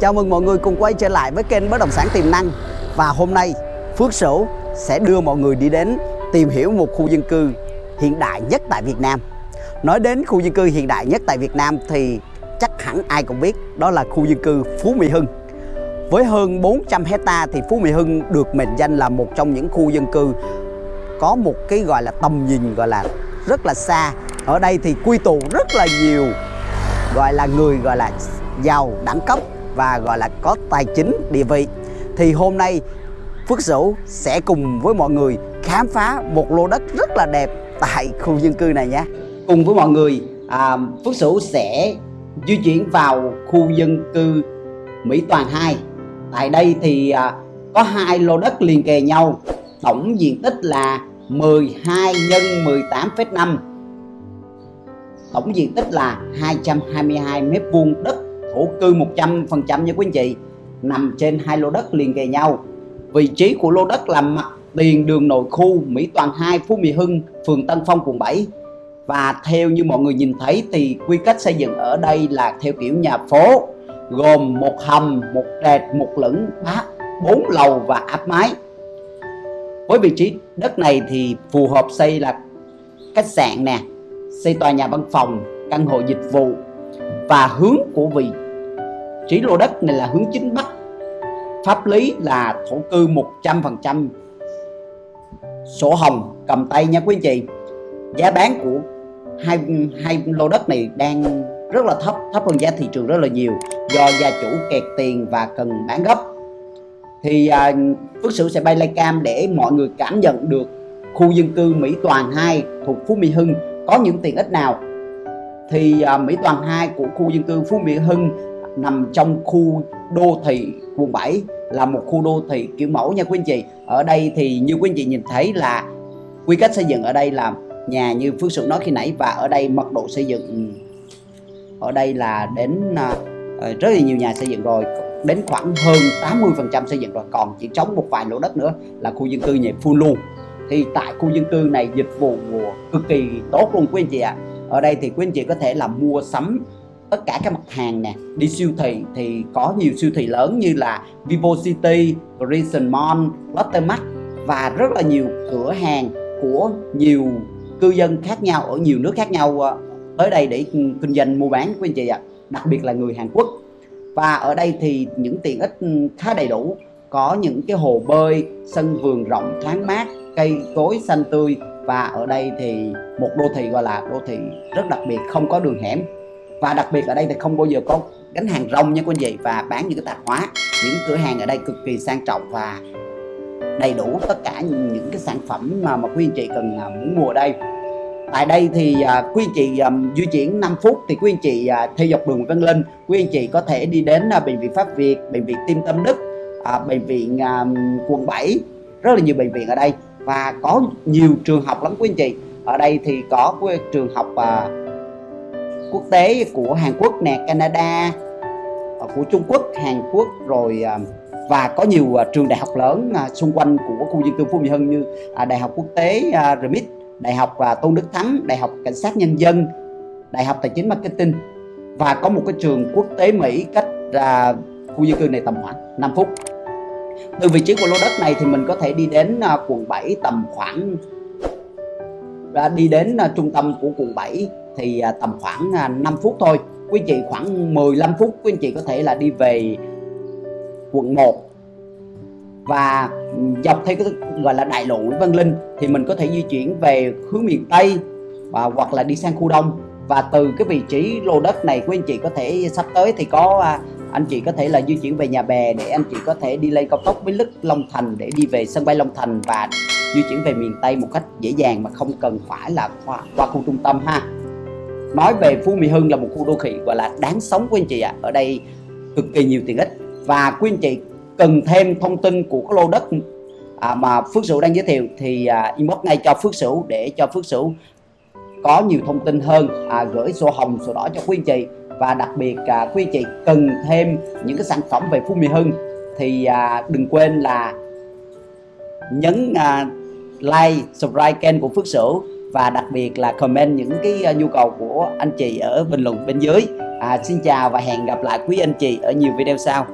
Chào mừng mọi người cùng quay trở lại với kênh Bất Động Sản Tiềm Năng. Và hôm nay, Phước Sửu sẽ đưa mọi người đi đến tìm hiểu một khu dân cư hiện đại nhất tại Việt Nam. Nói đến khu dân cư hiện đại nhất tại Việt Nam thì chắc hẳn ai cũng biết đó là khu dân cư Phú Mỹ Hưng. Với hơn 400 hecta thì Phú Mỹ Hưng được mệnh danh là một trong những khu dân cư có một cái gọi là tầm nhìn gọi là rất là xa. Ở đây thì quy tụ rất là nhiều gọi là người gọi là giàu đẳng cấp và gọi là có tài chính địa vị. Thì hôm nay Phước Sửu sẽ cùng với mọi người khám phá một lô đất rất là đẹp tại khu dân cư này nhé. Cùng với mọi người, à, Phước Sửu sẽ di chuyển vào khu dân cư Mỹ Toàn 2 Tại đây thì à, có hai lô đất liền kề nhau Tổng diện tích là 12 nhân 18,5 Tổng diện tích là 222 mét vuông đất thổ cư 100% nha quý anh chị Nằm trên hai lô đất liền kề nhau. Vị trí của lô đất là mặt tiền đường nội khu Mỹ Toàn 2 Phú Mỹ Hưng, phường Tân Phong, quận 7 Và theo như mọi người nhìn thấy thì quy cách xây dựng ở đây là theo kiểu nhà phố gồm một hầm, một trệt, một lửng, bát, bốn lầu và áp mái. Với vị trí đất này thì phù hợp xây là khách sạn nè, xây tòa nhà văn phòng, căn hộ dịch vụ. Và hướng của vị chỉ lô đất này là hướng chính bắc. Pháp lý là thổ cư 100% sổ hồng cầm tay nha quý anh chị. Giá bán của hai hai lô đất này đang rất là thấp thấp hơn giá thị trường rất là nhiều do gia chủ kẹt tiền và cần bán gấp thì à, Phước Sửu sẽ bay live cam để mọi người cảm nhận được khu dân cư Mỹ Toàn 2 thuộc Phú Mỹ Hưng có những tiện ích nào thì à, Mỹ Toàn 2 của khu dân cư Phú Mỹ Hưng nằm trong khu đô thị quận 7 là một khu đô thị kiểu mẫu nha quý anh chị. Ở đây thì như quý anh chị nhìn thấy là quy cách xây dựng ở đây là nhà như Phước Sự nói khi nãy, và ở đây mật độ xây dựng ừ. ở đây là đến à, ờ, rất là nhiều nhà xây dựng rồi, đến khoảng hơn 80% xây dựng rồi, còn chỉ trống một vài lỗ đất nữa là khu dân cư nhà full luôn thì tại khu dân cư này dịch vụ cực kỳ tốt luôn quý anh chị ạ. À. ở đây thì quý anh chị có thể là mua sắm tất cả các mặt hàng nè. Đi siêu thị thì có nhiều siêu thị lớn như là Vivo City, Reason Mall, Lotte Mart và rất là nhiều cửa hàng của nhiều cư dân khác nhau ở nhiều nước khác nhau ờ, tới đây để kinh doanh mua bán của anh chị ạ đặc biệt là người Hàn Quốc. Và ở đây thì những tiện ích ừ, khá đầy đủ. Có những cái hồ bơi sân vườn rộng thoáng mát cây cối xanh tươi và ở đây thì một đô thị gọi là đô thị rất đặc biệt không có đường hẻm và đặc biệt ở đây thì không bao giờ có gánh hàng rong nha quý anh chị và bán những cái tạp hóa những cửa hàng ở đây cực kỳ sang trọng và đầy đủ tất cả những cái sản phẩm mà, mà quý anh chị cần à, muốn mua ở đây. Tại đây thì uh, quý anh chị um, di chuyển 5 phút thì quý anh chị uh, theo dọc đường Văn Linh quý anh chị có thể đi đến uh, bệnh viện Pháp Việt bệnh viện Tim Tâm Đức uh, bệnh viện uh, quận 7 rất là nhiều bệnh viện ở đây. Và có nhiều trường học lắm quý anh chị. Ở đây thì có trường học uh, quốc tế của Hàn Quốc nè Canada ờ, của Trung Quốc Hàn Quốc rồi ờ, và có nhiều ờ, trường đại học lớn xung quanh của khu dân cư Phú Mỹ Hưng như à, Đại học Quốc tế RMIT Đại học Tôn Đức Thắng, Đại học Cảnh sát Nhân dân, Đại học Tài chính Marketing và có một cái trường quốc tế Mỹ cách khu dân cư này tầm khoảng 5 phút. Từ vị trí của lô đất này thì mình có thể đi đến quận 7 tầm khoảng à, đi đến trung tâm của quận 7 thì à, tầm khoảng à, 5 phút thôi. Quý chị khoảng 15 phút quý anh chị có thể là đi về quận 1 và dọc theo cái gọi là đại lộ Nguyễn Văn Linh thì mình có thể di chuyển về hướng miền Tây và hoặc là đi sang khu Đông. Và từ cái vị trí lô đất này của anh chị có thể sắp tới thì có à, anh chị có thể là di chuyển về nhà bè để anh chị có thể đi lên cao tốc Bến Lức Long Thành để đi về sân bay Long Thành và di chuyển về miền Tây một cách dễ dàng mà không cần phải là qua, qua khu trung tâm ha nói về Phú Mỹ Hưng là một khu đô thị gọi là đáng sống của anh chị ạ à. ở đây cực kỳ nhiều tiện ích và quý anh chị cần thêm thông tin của cái lô đất à, mà Phước Sửu đang giới thiệu thì à, inbox ngay cho Phước Sửu để cho Phước Sửu có nhiều thông tin hơn à, gửi sổ hồng sổ đỏ cho quý anh chị và đặc biệt à, quý anh chị cần thêm những cái sản phẩm về Phú Mỹ Hưng thì à, đừng quên là nhấn à, like subscribe kênh của Phước Sửu và đặc biệt là comment những cái ờ, nhu cầu của anh chị ở bình luận bên dưới. À, xin chào và hẹn gặp lại quý anh chị ở nhiều video sau.